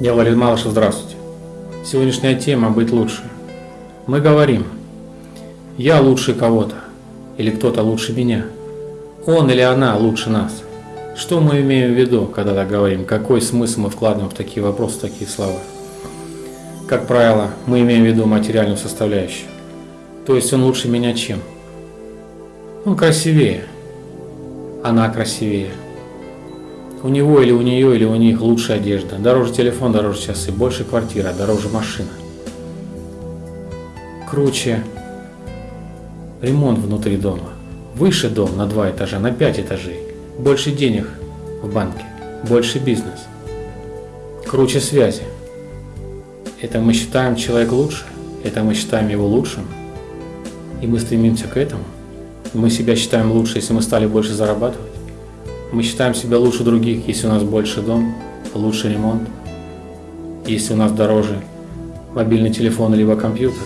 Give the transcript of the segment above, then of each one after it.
Я Валерий Малышев, здравствуйте. Сегодняшняя тема «Быть лучше». Мы говорим, я лучше кого-то, или кто-то лучше меня. Он или она лучше нас. Что мы имеем в виду, когда так говорим? Какой смысл мы вкладываем в такие вопросы, в такие слова? Как правило, мы имеем в виду материальную составляющую. То есть он лучше меня чем? Он красивее. Она красивее. У него или у нее или у них лучшая одежда, дороже телефон, дороже часы, больше квартира, дороже машина. Круче ремонт внутри дома, выше дом на два этажа, на пять этажей, больше денег в банке, больше бизнес, круче связи. Это мы считаем человек лучше, это мы считаем его лучшим, и мы стремимся к этому. Мы себя считаем лучше, если мы стали больше зарабатывать. Мы считаем себя лучше других, если у нас больше дом, лучше ремонт, если у нас дороже мобильный телефон либо компьютер.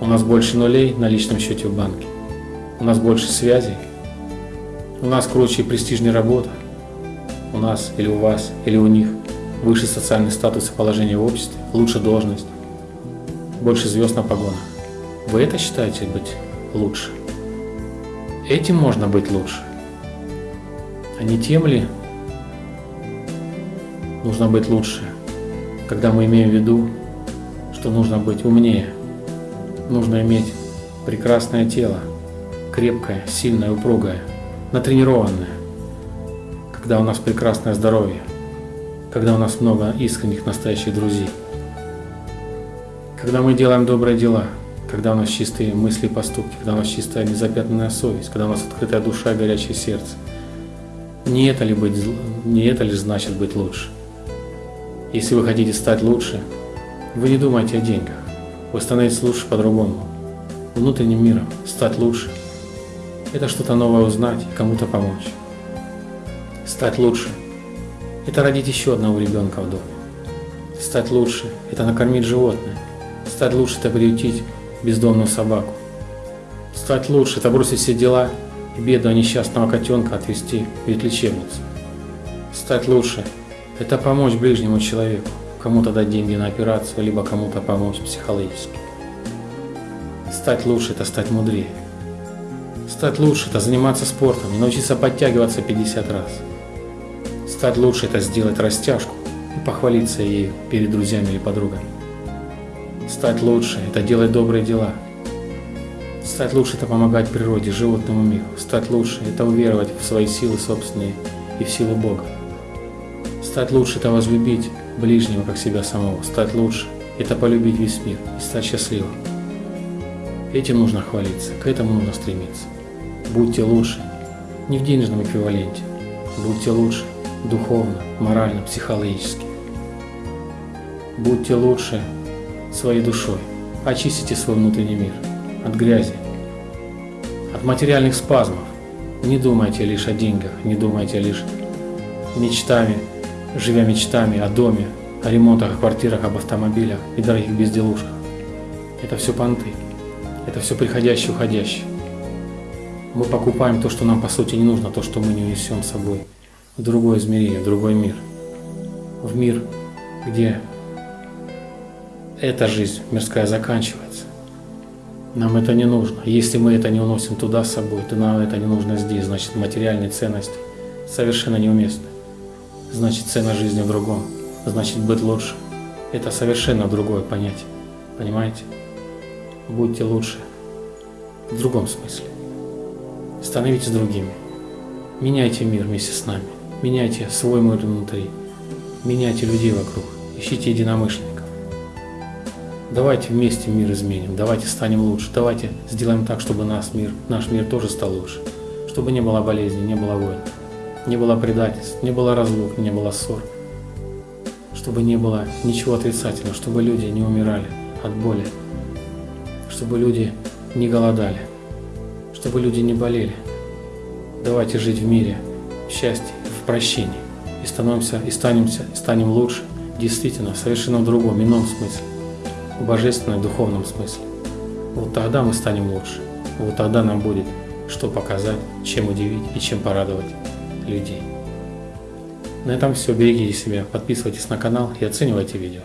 У нас больше нулей на личном счете в банке. У нас больше связей. У нас круче и престижнее работа. У нас или у вас, или у них выше социальный статус и положение в обществе, лучше должность, больше звезд на погонах. Вы это считаете быть лучше? Этим можно быть лучше. А не тем ли нужно быть лучше, когда мы имеем в виду, что нужно быть умнее, нужно иметь прекрасное тело, крепкое, сильное, упругое, натренированное, когда у нас прекрасное здоровье, когда у нас много искренних, настоящих друзей, когда мы делаем добрые дела, когда у нас чистые мысли и поступки, когда у нас чистая незапятнанная совесть, когда у нас открытая душа и горячее сердце – не это ли, быть, не это ли значит быть лучше? Если вы хотите стать лучше, вы не думайте о деньгах. Вы становитесь лучше по-другому. Внутренним миром стать лучше – это что-то новое узнать и кому-то помочь. Стать лучше – это родить еще одного ребенка в доме. Стать лучше – это накормить животное. Стать лучше – это приютить бездомную собаку. Стать лучше – это бросить все дела и бедного несчастного котенка отвезти в ветлечебницу. Стать лучше – это помочь ближнему человеку, кому-то дать деньги на операцию, либо кому-то помочь психологически. Стать лучше – это стать мудрее. Стать лучше – это заниматься спортом и научиться подтягиваться 50 раз. Стать лучше – это сделать растяжку и похвалиться ею перед друзьями или подругами. Стать лучше – это делать добрые дела – Стать лучше – это помогать природе, животному миру. Стать лучше – это уверовать в свои силы собственные и в силу Бога. Стать лучше – это возлюбить ближнего, как себя самого. Стать лучше – это полюбить весь мир и стать счастливым. Этим нужно хвалиться, к этому нужно стремиться. Будьте лучше не в денежном эквиваленте. Будьте лучше духовно, морально, психологически. Будьте лучше своей душой. Очистите свой внутренний мир от грязи, от материальных спазмов. Не думайте лишь о деньгах, не думайте лишь мечтами, живя мечтами о доме, о ремонтах, о квартирах, об автомобилях и дорогих безделушках. Это все понты, это все приходящее, уходящее. Мы покупаем то, что нам по сути не нужно, то, что мы не унесем с собой в другое измерение, в другой мир. В мир, где эта жизнь мирская заканчивается. Нам это не нужно. Если мы это не уносим туда с собой, то нам это не нужно здесь. Значит, материальные ценности совершенно неуместны. Значит, цена жизни в другом. Значит, быть лучше. Это совершенно другое понятие. Понимаете? Будьте лучше. В другом смысле. Становитесь другими. Меняйте мир вместе с нами. Меняйте свой мир внутри. Меняйте людей вокруг. Ищите единомышленников. Давайте вместе мир изменим, давайте станем лучше, давайте сделаем так, чтобы наш мир, наш мир тоже стал лучше, чтобы не было болезней, не было войн, не было предательств, не было разлук, не было ссор, чтобы не было ничего отрицательного, чтобы люди не умирали от боли, чтобы люди не голодали, чтобы люди не болели. Давайте жить в мире, в счастье, в прощении. И становимся, и станемся, и станем лучше, действительно, совершенно в другом, ином смысле в божественном духовном смысле. Вот тогда мы станем лучше. Вот тогда нам будет что показать, чем удивить и чем порадовать людей. На этом все. Берегите себя, подписывайтесь на канал и оценивайте видео.